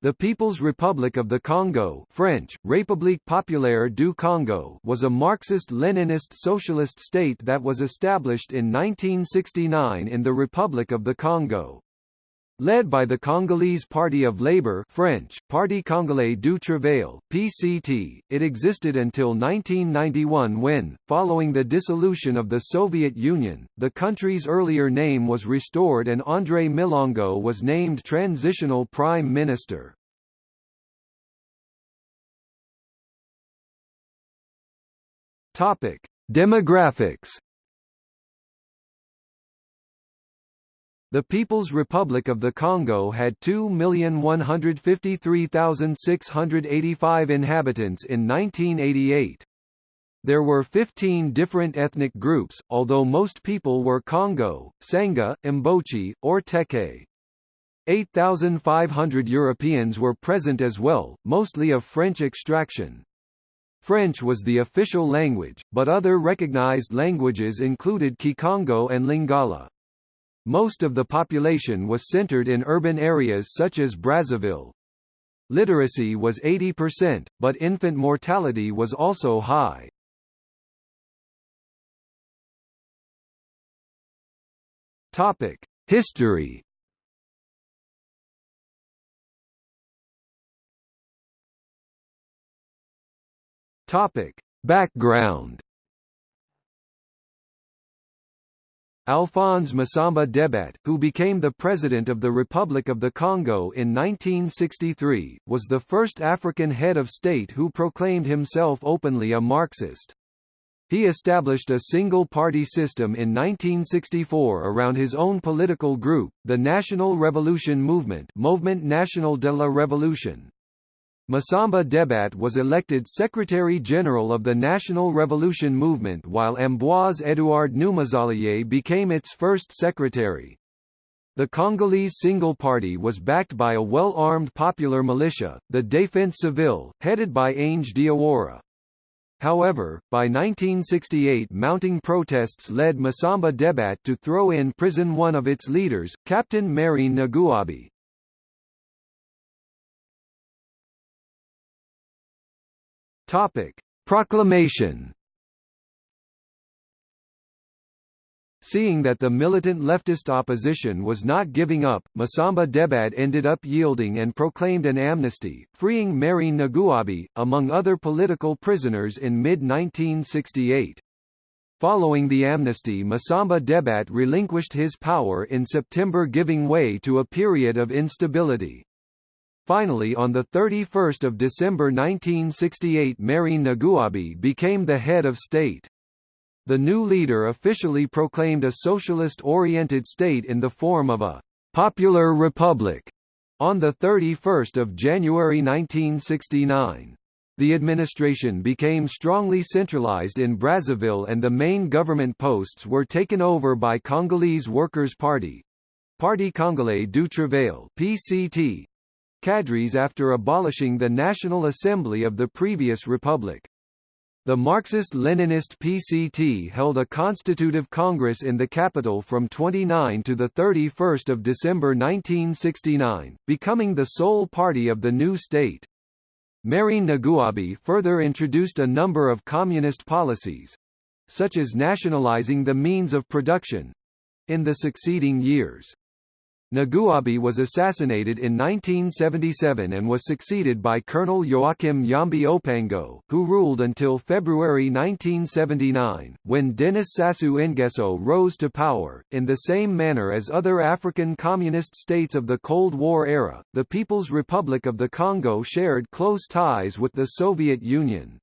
The People's Republic of the Congo French, République Populaire du Congo was a Marxist-Leninist socialist state that was established in 1969 in the Republic of the Congo. Led by the Congolese Party of Labour French, Parti Congolais du Travail, PCT, it existed until 1991 when, following the dissolution of the Soviet Union, the country's earlier name was restored and André Milongo was named Transitional Prime Minister. Demographics The People's Republic of the Congo had 2,153,685 inhabitants in 1988. There were 15 different ethnic groups, although most people were Congo, Sangha, Mbochi, or Teke. 8,500 Europeans were present as well, mostly of French extraction. French was the official language, but other recognized languages included Kikongo and Lingala. Most of the population was centered in urban areas such as Brazzaville. Literacy was 80%, but infant mortality was also high. Topic: History. Topic: Background. Alphonse Massamba Debat, who became the President of the Republic of the Congo in 1963, was the first African head of state who proclaimed himself openly a Marxist. He established a single-party system in 1964 around his own political group, the National Revolution Movement Mouvement National de la Révolution. Massamba Debat was elected Secretary-General of the National Revolution Movement while Ambroise Edouard Noumazalaye became its first secretary. The Congolese Single Party was backed by a well-armed popular militia, the Défense Civile, headed by Ange Diawara. However, by 1968 mounting protests led Massamba Debat to throw in prison one of its leaders, Captain Marien Ngouabi. Topic: Proclamation. Seeing that the militant leftist opposition was not giving up, Massamba Debat ended up yielding and proclaimed an amnesty, freeing Marien Ngouabi, among other political prisoners in mid-1968. Following the amnesty Massamba Debat relinquished his power in September giving way to a period of instability. Finally on 31 December 1968 Marien Ngouabi became the head of state. The new leader officially proclaimed a socialist-oriented state in the form of a «popular republic» on 31 January 1969. The administration became strongly centralized in Brazzaville and the main government posts were taken over by Congolese Workers' Party, Parti Congolais du Travail (PCT), cadres after abolishing the National Assembly of the previous republic. The Marxist-Leninist PCT held a constitutive congress in the capital from 29 to 31 December 1969, becoming the sole party of the new state. Marien Ngouabi further introduced a number of communist policies—such as nationalizing the means of production—in the succeeding years. Ngouabi was assassinated in 1977 and was succeeded by Colonel Joachim Yhombi Opango, who ruled until February 1979, when Denis Sassou Nguesso rose to power. In the same manner as other African communist states of the Cold War era, the People's Republic of the Congo shared close ties with the Soviet Union.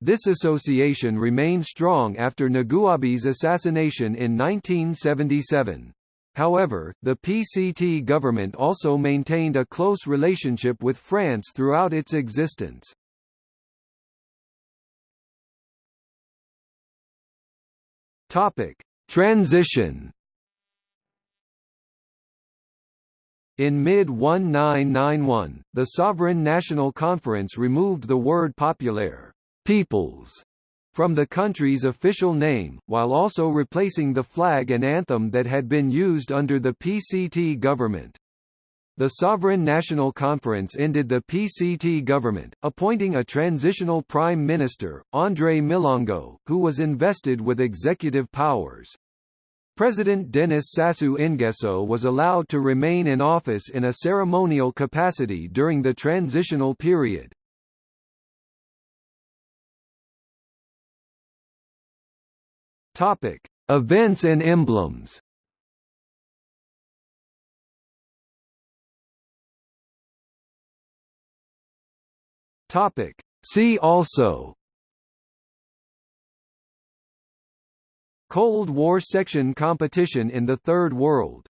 This association remained strong after Ngouabi's assassination in 1977. However, the PCT government also maintained a close relationship with France throughout its existence. Topic: Transition. In mid-1991, the Sovereign National Conference removed the word populaire peoples from the country's official name, while also replacing the flag and anthem that had been used under the PCT government. the Sovereign National Conference ended the PCT government, appointing a transitional prime minister, André Milongo, who was invested with executive powers. President Denis Sassou Nguesso was allowed to remain in office in a ceremonial capacity during the transitional period. Topic: Events and emblems. Topic: See also. Cold War section competition in the Third World